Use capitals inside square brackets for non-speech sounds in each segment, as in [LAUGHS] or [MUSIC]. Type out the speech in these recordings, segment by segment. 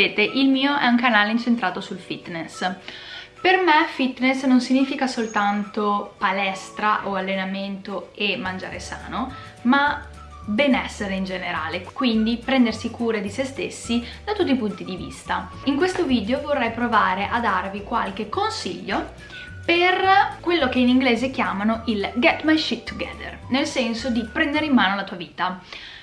sapete il mio è un canale incentrato sul fitness per me fitness non significa soltanto palestra o allenamento e mangiare sano, ma benessere in generale, quindi prendersi cura di se stessi da tutti i punti di vista. In questo video vorrei provare a darvi qualche consiglio per quello che in inglese chiamano il get my shit together, nel senso di prendere in mano la tua vita.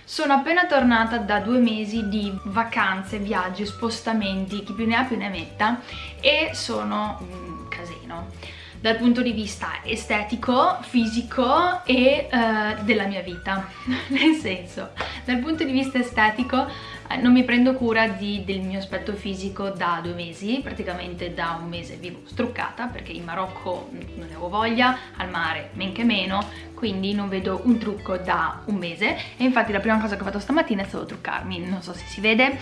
Sono appena tornata da due mesi di vacanze, viaggi, spostamenti, chi più ne ha più ne metta e sono un casino dal punto di vista estetico, fisico e uh, della mia vita. [LAUGHS] Nel senso, dal punto di vista estetico eh, non mi prendo cura di, del mio aspetto fisico da due mesi, praticamente da un mese vivo struccata perché in Marocco non ne avevo voglia, al mare men che meno, quindi non vedo un trucco da un mese. E infatti la prima cosa che ho fatto stamattina è stato truccarmi, non so se si vede.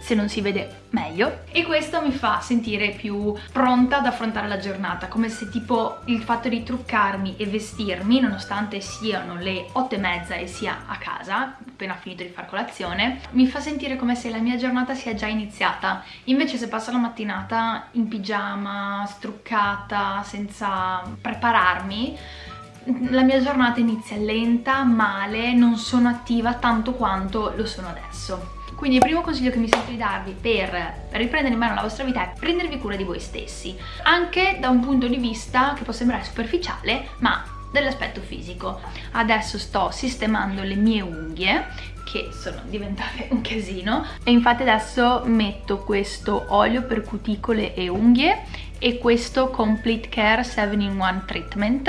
Se non si vede meglio. E questo mi fa sentire più pronta ad affrontare la giornata come se tipo il fatto di truccarmi e vestirmi nonostante siano le otto e mezza e sia a casa appena finito di far colazione mi fa sentire come se la mia giornata sia già iniziata. Invece se passo la mattinata in pigiama struccata senza prepararmi la mia giornata inizia lenta, male, non sono attiva tanto quanto lo sono adesso quindi il primo consiglio che mi sento di darvi per riprendere in mano la vostra vita è prendervi cura di voi stessi, anche da un punto di vista che può sembrare superficiale, ma dell'aspetto fisico. Adesso sto sistemando le mie unghie che sono diventate un casino e infatti adesso metto questo olio per cuticole e unghie e questo Complete Care 7-in-1 Treatment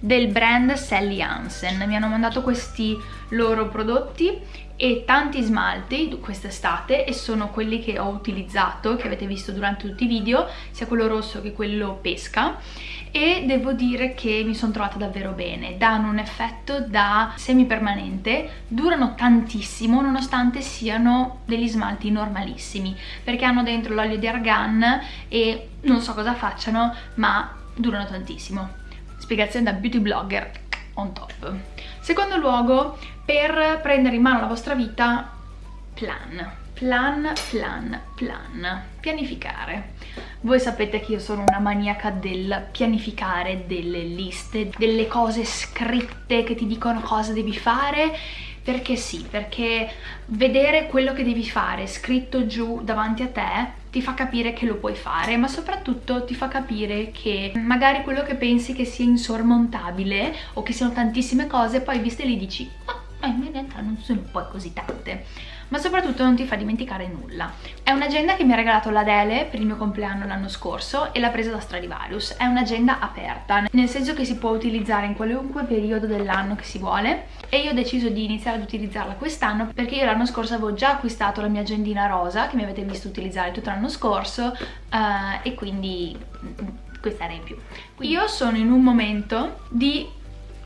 del brand Sally Hansen. Mi hanno mandato questi loro prodotti e tanti smalti quest'estate e sono quelli che ho utilizzato, che avete visto durante tutti i video, sia quello rosso che quello pesca. E devo dire che mi sono trovata davvero bene, danno un effetto da semipermanente, durano tantissimo nonostante siano degli smalti normalissimi perché hanno dentro l'olio di argan e non so cosa facciano ma durano tantissimo. Spiegazione da beauty blogger on top. Secondo luogo, per prendere in mano la vostra vita, plan. Plan, plan, plan. Pianificare. Voi sapete che io sono una maniaca del pianificare delle liste, delle cose scritte che ti dicono cosa devi fare perché sì, perché vedere quello che devi fare scritto giù davanti a te ti fa capire che lo puoi fare, ma soprattutto ti fa capire che magari quello che pensi che sia insormontabile o che siano tantissime cose, poi viste lì dici, ah, ma in realtà non sono poi così tante ma soprattutto non ti fa dimenticare nulla. È un'agenda che mi ha regalato l'Adele per il mio compleanno l'anno scorso e l'ha presa da Stradivarius. È un'agenda aperta, nel senso che si può utilizzare in qualunque periodo dell'anno che si vuole e io ho deciso di iniziare ad utilizzarla quest'anno perché io l'anno scorso avevo già acquistato la mia agendina rosa che mi avete visto utilizzare tutto l'anno scorso uh, e quindi mm, questa era in più. Io sono in un momento di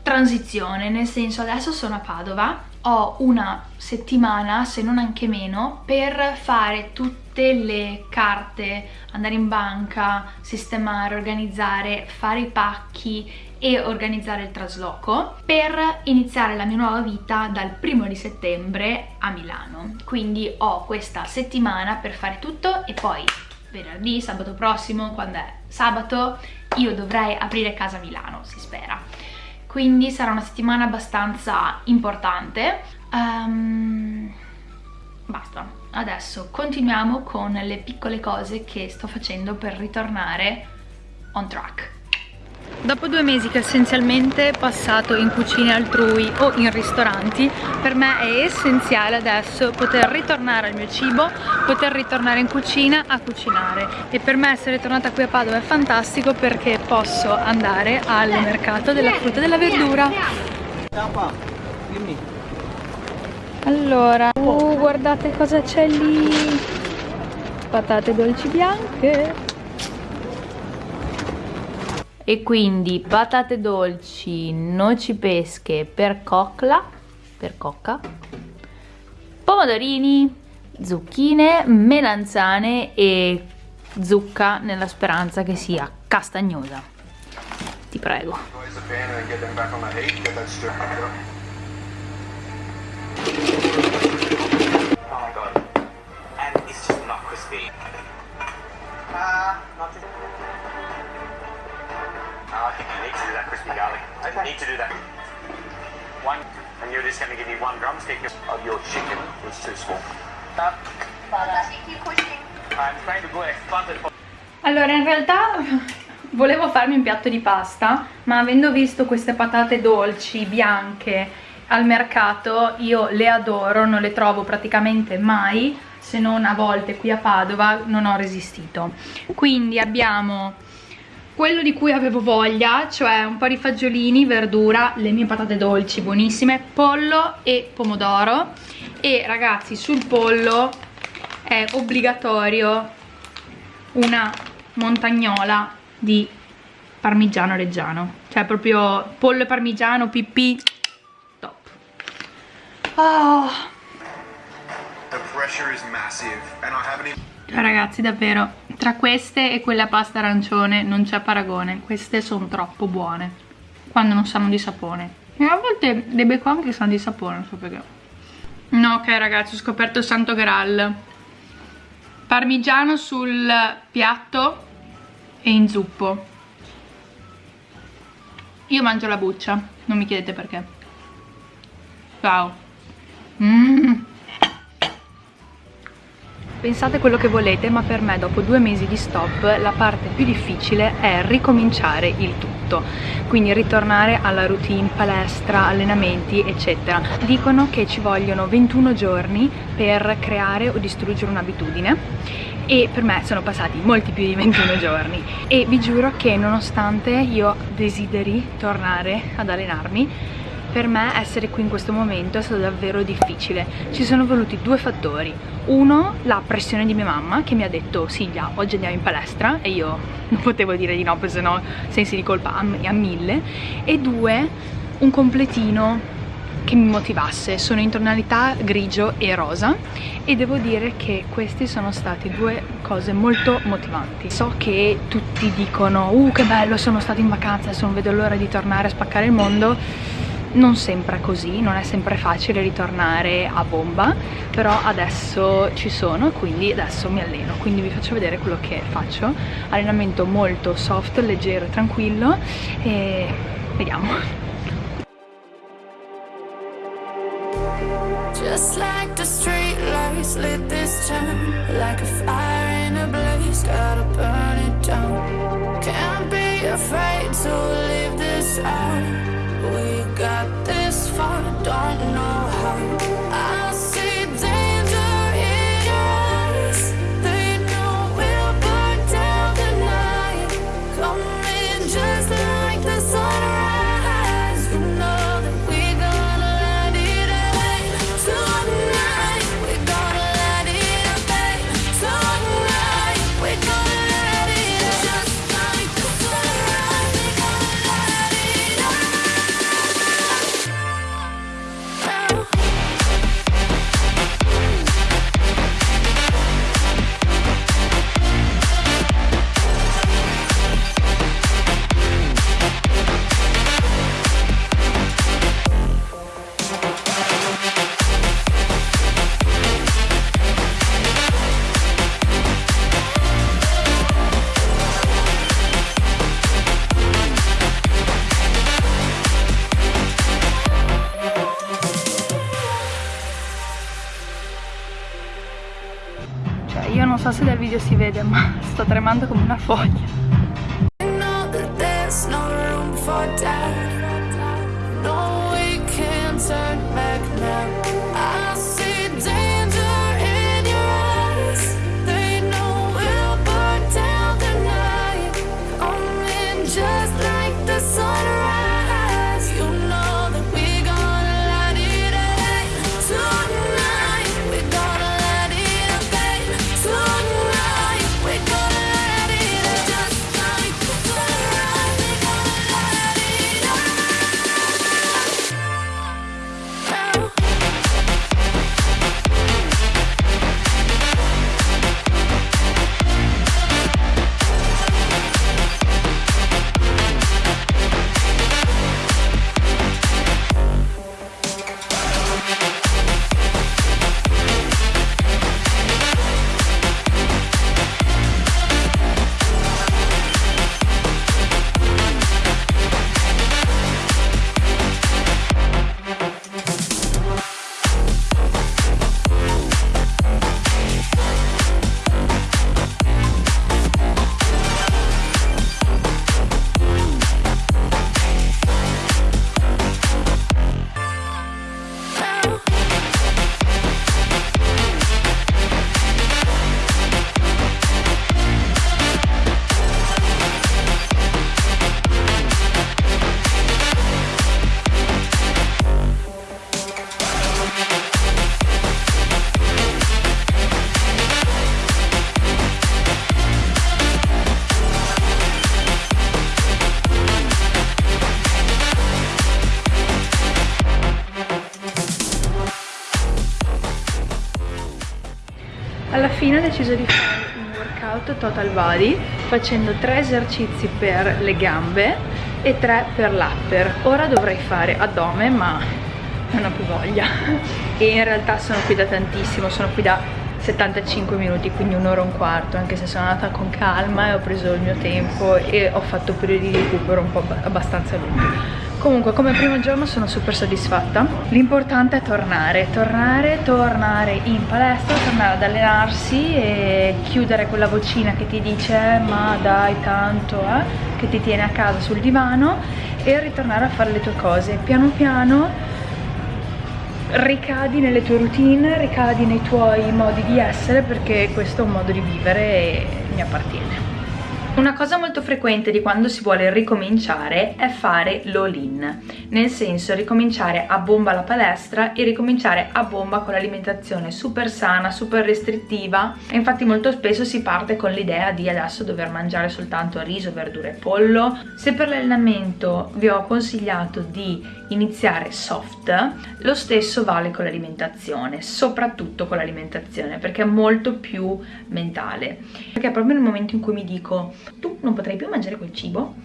transizione, nel senso adesso sono a Padova ho una settimana, se non anche meno, per fare tutte le carte, andare in banca, sistemare, organizzare, fare i pacchi e organizzare il trasloco per iniziare la mia nuova vita dal primo di settembre a Milano. Quindi ho questa settimana per fare tutto e poi venerdì, sabato prossimo, quando è sabato, io dovrei aprire casa a Milano, si spera quindi sarà una settimana abbastanza importante. Um, basta. Adesso continuiamo con le piccole cose che sto facendo per ritornare on track Dopo due mesi che essenzialmente passato in cucine altrui o in ristoranti, per me è essenziale adesso poter ritornare al mio cibo, poter ritornare in cucina a cucinare. E per me essere tornata qui a Padova è fantastico perché posso andare al mercato della frutta e della verdura. Allora, uh, guardate cosa c'è lì! Patate dolci bianche! E quindi patate dolci, noci pesche per cocla, per cocca, pomodorini, zucchine, melanzane e zucca nella speranza che sia castagnosa. Ti prego. crispy. Just going to give me one drumstick of your chicken. It's too small. It. Allora, in realtà volevo farmi un piatto di pasta, ma avendo visto queste patate dolci, bianche, al mercato, io le adoro, non le trovo praticamente mai, se non a volte qui a Padova, non ho resistito. Quindi abbiamo quello di cui avevo voglia, cioè un po' di fagiolini, verdura, le mie patate dolci buonissime, pollo e pomodoro. E ragazzi sul pollo è obbligatorio una montagnola di parmigiano reggiano. Cioè proprio pollo e parmigiano, pipì top. Oh. Cioè ragazzi davvero. Tra queste e quella pasta arancione non c'è paragone. Queste sono troppo buone quando non sanno di sapone. E a volte le becco anche che sanno di sapone non so perché. No ok ragazzi ho scoperto il santo graal. Parmigiano sul piatto e in zuppo. Io mangio la buccia non mi chiedete perché. Ciao. Mm. Pensate quello che volete, ma per me dopo due mesi di stop la parte più difficile è ricominciare il tutto. Quindi ritornare alla routine, palestra, allenamenti, eccetera. Dicono che ci vogliono 21 giorni per creare o distruggere un'abitudine e per me sono passati molti più di 21 [LAUGHS] giorni e vi giuro che nonostante io desideri tornare ad allenarmi per me essere qui in questo momento è stato davvero difficile. Ci sono voluti due fattori. Uno la pressione di mia mamma che mi ha detto Silvia oggi andiamo in palestra. E io [LAUGHS] non potevo dire di no perché sennò sensi di colpa a, mille. E due un completino che mi motivasse. Sono in tonalità grigio e rosa e devo dire che queste sono state due cose molto motivanti. So che tutti dicono uh che bello sono stata in vacanza adesso non vedo l'ora di tornare a spaccare il mondo non sempre così, non è sempre facile ritornare a bomba, però adesso ci sono quindi adesso mi alleno, quindi vi faccio vedere quello che faccio, allenamento molto soft, leggero e tranquillo e vediamo. Just like the street lights lit this town Like a fire in a blaze, gotta burn it down. Can't be afraid to leave this out don't know Cioè io non so se dal video si vede ma [LAUGHS] sto tremando come una foglia deciso di fare un workout total body facendo tre esercizi per le gambe e tre per l'upper. Ora dovrei fare addome ma non ho più voglia. E in realtà sono qui da tantissimo sono qui da 75 minuti quindi un'ora e un quarto anche se sono andata con calma e ho preso il mio tempo e ho fatto periodi di recupero un po' abbastanza lunghi Comunque come primo giorno sono super soddisfatta. L'importante è tornare, tornare, tornare in palestra, tornare ad allenarsi e chiudere quella vocina che ti dice ma dai tanto eh, che ti tiene a casa sul divano e ritornare a fare le tue cose. Piano piano ricadi nelle tue routine, ricadi nei tuoi modi di essere perché questo è un modo di vivere e mi appartiene una cosa molto frequente di quando si vuole ricominciare è fare l'all-in, nel senso ricominciare a bomba la palestra e ricominciare a bomba con l'alimentazione super sana, super restrittiva e infatti molto spesso si parte con l'idea di adesso dover mangiare soltanto riso, verdure e pollo. Se per l'allenamento vi ho consigliato di iniziare soft, lo stesso vale con l'alimentazione, soprattutto con l'alimentazione perché è molto più mentale. Perché proprio nel momento in cui mi dico tu non potrai più mangiare quel cibo,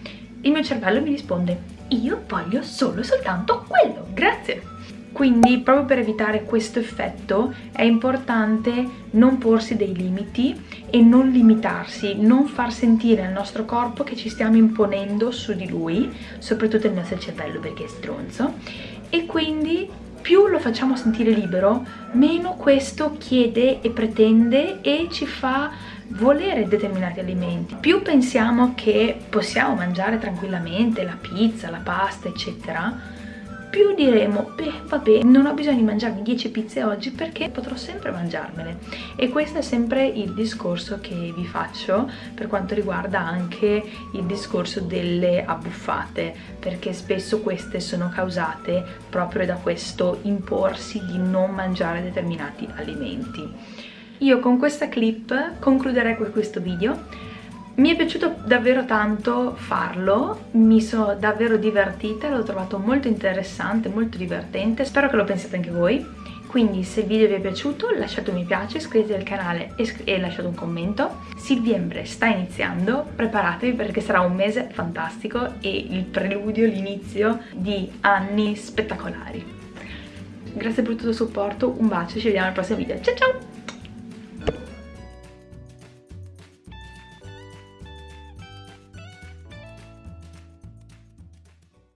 il mio cervello mi risponde io voglio solo e soltanto quello, grazie. Quindi proprio per evitare questo effetto è importante non porsi dei limiti e non limitarsi, non far sentire al nostro corpo che ci stiamo imponendo su di lui, soprattutto il nostro cervello perché è stronzo, e quindi più lo facciamo sentire libero, meno questo chiede e pretende e ci fa volere determinati alimenti. Più pensiamo che possiamo mangiare tranquillamente la pizza, la pasta, eccetera, più diremo, beh vabbè, non ho bisogno di mangiarmi 10 pizze oggi perché potrò sempre mangiarmele. E questo è sempre il discorso che vi faccio per quanto riguarda anche il discorso delle abbuffate, perché spesso queste sono causate proprio da questo imporsi di non mangiare determinati alimenti. Io con questa clip concluderei questo video. Mi è piaciuto davvero tanto farlo, mi sono davvero divertita, l'ho trovato molto interessante, molto divertente, spero che lo pensiate anche voi. Quindi se il video vi è piaciuto lasciate un mi piace, iscrivetevi al canale e, e lasciate un commento. Silviembre sta iniziando, preparatevi perché sarà un mese fantastico e il preludio, l'inizio di anni spettacolari. Grazie per tutto il supporto, un bacio, ci vediamo al prossimo video, ciao ciao!